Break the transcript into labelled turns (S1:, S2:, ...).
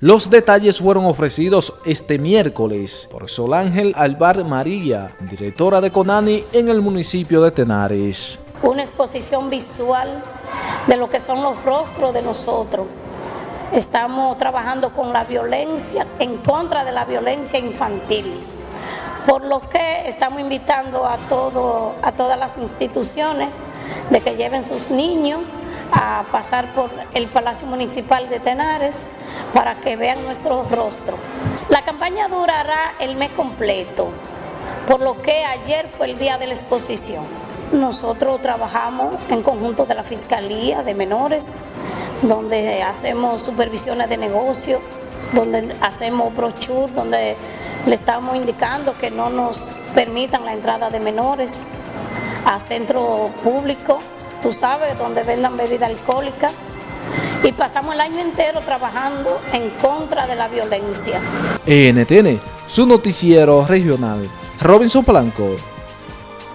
S1: Los detalles fueron ofrecidos este miércoles por Sol Ángel Alvar María, directora de CONANI en el municipio de Tenares.
S2: Una exposición visual de lo que son los rostros de nosotros. Estamos trabajando con la violencia, en contra de la violencia infantil, por lo que estamos invitando a, todo, a todas las instituciones de que lleven sus niños a pasar por el Palacio Municipal de Tenares para que vean nuestro rostro. La campaña durará el mes completo, por lo que ayer fue el día de la exposición. Nosotros trabajamos en conjunto de la Fiscalía de Menores, donde hacemos supervisiones de negocio, donde hacemos brochure, donde le estamos indicando que no nos permitan la entrada de menores a centro público tú sabes, donde vendan bebida alcohólica. Y pasamos el año entero trabajando en contra de la violencia.
S1: NTN, su noticiero regional. Robinson Blanco.